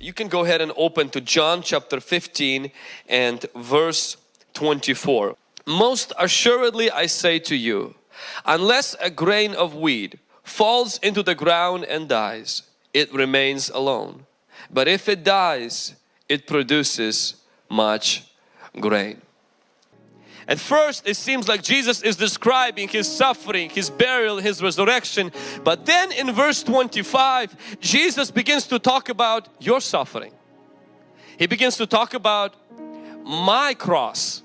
You can go ahead and open to John chapter 15 and verse 24. Most assuredly I say to you, unless a grain of wheat falls into the ground and dies, it remains alone. But if it dies, it produces much grain. At first it seems like Jesus is describing His suffering, His burial, His resurrection. But then in verse 25 Jesus begins to talk about your suffering. He begins to talk about my cross.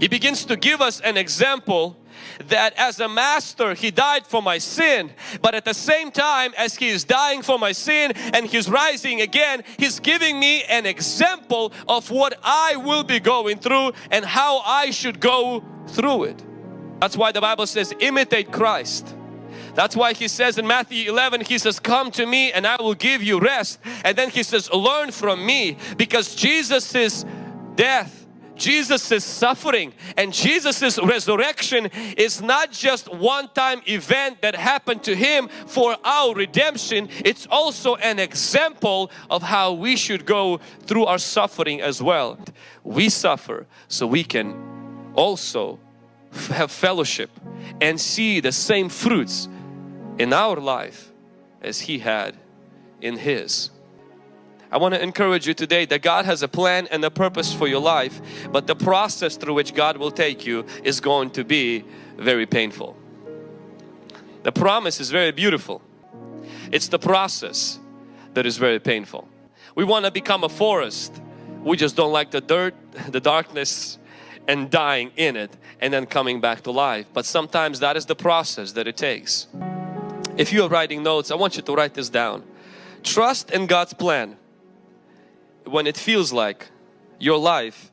He begins to give us an example that as a master he died for my sin but at the same time as he is dying for my sin and he's rising again he's giving me an example of what I will be going through and how I should go through it. That's why the Bible says imitate Christ. That's why he says in Matthew 11, he says, come to me and I will give you rest. And then he says, learn from me because Jesus' death Jesus' suffering and Jesus' resurrection is not just one-time event that happened to Him for our redemption. It's also an example of how we should go through our suffering as well. We suffer so we can also have fellowship and see the same fruits in our life as He had in His. I want to encourage you today that God has a plan and a purpose for your life but the process through which God will take you is going to be very painful. The promise is very beautiful. It's the process that is very painful. We want to become a forest. We just don't like the dirt, the darkness and dying in it and then coming back to life. But sometimes that is the process that it takes. If you are writing notes, I want you to write this down. Trust in God's plan when it feels like your life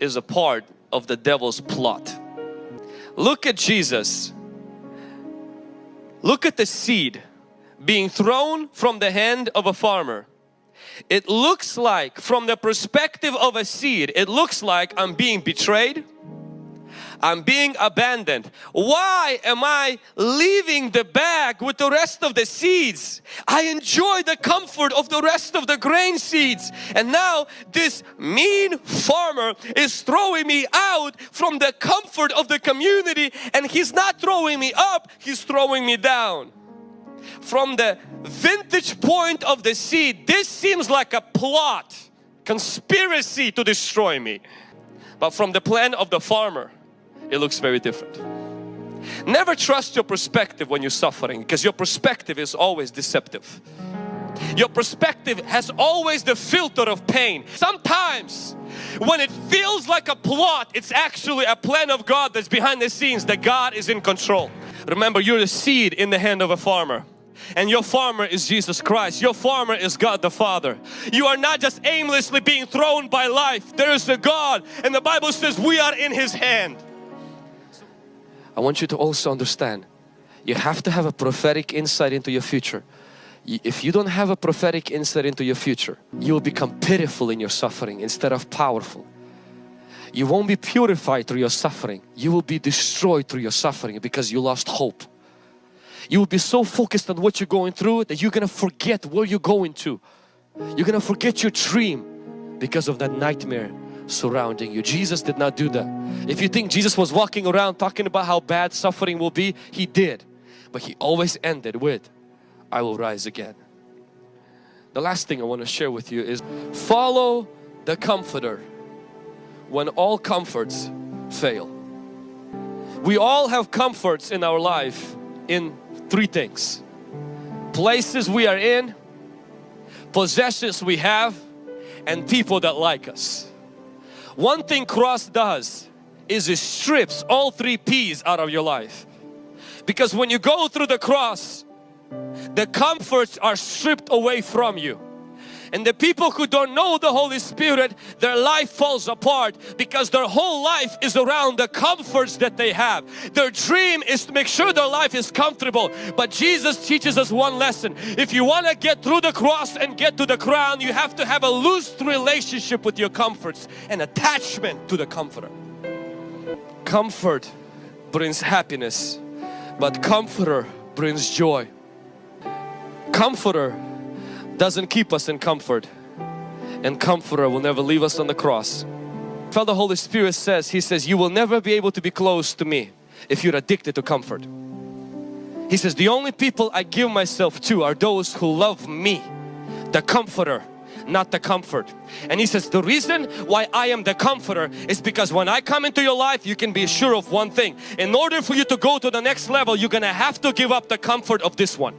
is a part of the devil's plot. Look at Jesus. Look at the seed being thrown from the hand of a farmer. It looks like from the perspective of a seed, it looks like I'm being betrayed. I'm being abandoned. Why am I leaving the bag with the rest of the seeds? I enjoy the comfort of the rest of the grain seeds and now this mean farmer is throwing me out from the comfort of the community and he's not throwing me up, he's throwing me down. From the vintage point of the seed, this seems like a plot, conspiracy to destroy me. But from the plan of the farmer, it looks very different. Never trust your perspective when you're suffering because your perspective is always deceptive. Your perspective has always the filter of pain. Sometimes when it feels like a plot, it's actually a plan of God that's behind the scenes that God is in control. Remember you're the seed in the hand of a farmer and your farmer is Jesus Christ. Your farmer is God the Father. You are not just aimlessly being thrown by life. There is a God and the Bible says we are in His hand. I want you to also understand you have to have a prophetic insight into your future. If you don't have a prophetic insight into your future, you will become pitiful in your suffering instead of powerful. You won't be purified through your suffering. You will be destroyed through your suffering because you lost hope. You will be so focused on what you're going through that you're going to forget where you're going to. You're going to forget your dream because of that nightmare surrounding you. Jesus did not do that. If you think Jesus was walking around talking about how bad suffering will be, He did. But He always ended with, I will rise again. The last thing I want to share with you is follow the Comforter when all comforts fail. We all have comforts in our life in three things. Places we are in, possessions we have, and people that like us. One thing cross does is it strips all three P's out of your life. Because when you go through the cross, the comforts are stripped away from you. And the people who don't know the Holy Spirit, their life falls apart because their whole life is around the comforts that they have. Their dream is to make sure their life is comfortable. But Jesus teaches us one lesson. If you want to get through the cross and get to the crown, you have to have a loose relationship with your comforts and attachment to the comforter. Comfort brings happiness, but comforter brings joy. Comforter doesn't keep us in comfort and comforter will never leave us on the cross. Father Holy Spirit says, He says, you will never be able to be close to me if you're addicted to comfort. He says, the only people I give myself to are those who love me, the comforter, not the comfort. And he says, the reason why I am the comforter is because when I come into your life, you can be sure of one thing. In order for you to go to the next level, you're gonna have to give up the comfort of this one.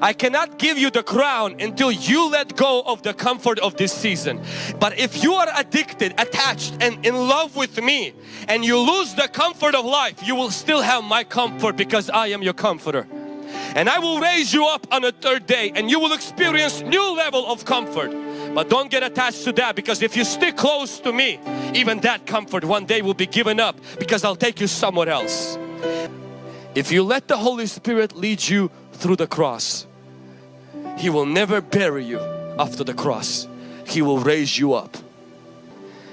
I cannot give you the crown until you let go of the comfort of this season. But if you are addicted, attached and in love with me and you lose the comfort of life, you will still have my comfort because I am your comforter. And I will raise you up on a third day and you will experience new level of comfort. But don't get attached to that because if you stick close to me, even that comfort one day will be given up because I'll take you somewhere else. If you let the Holy Spirit lead you through the cross. He will never bury you after the cross. He will raise you up.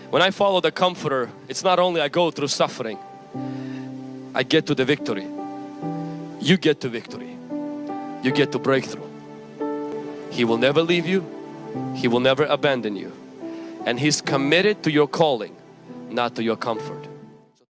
When I follow the Comforter, it's not only I go through suffering, I get to the victory. You get to victory. You get to breakthrough. He will never leave you. He will never abandon you. And He's committed to your calling, not to your comfort.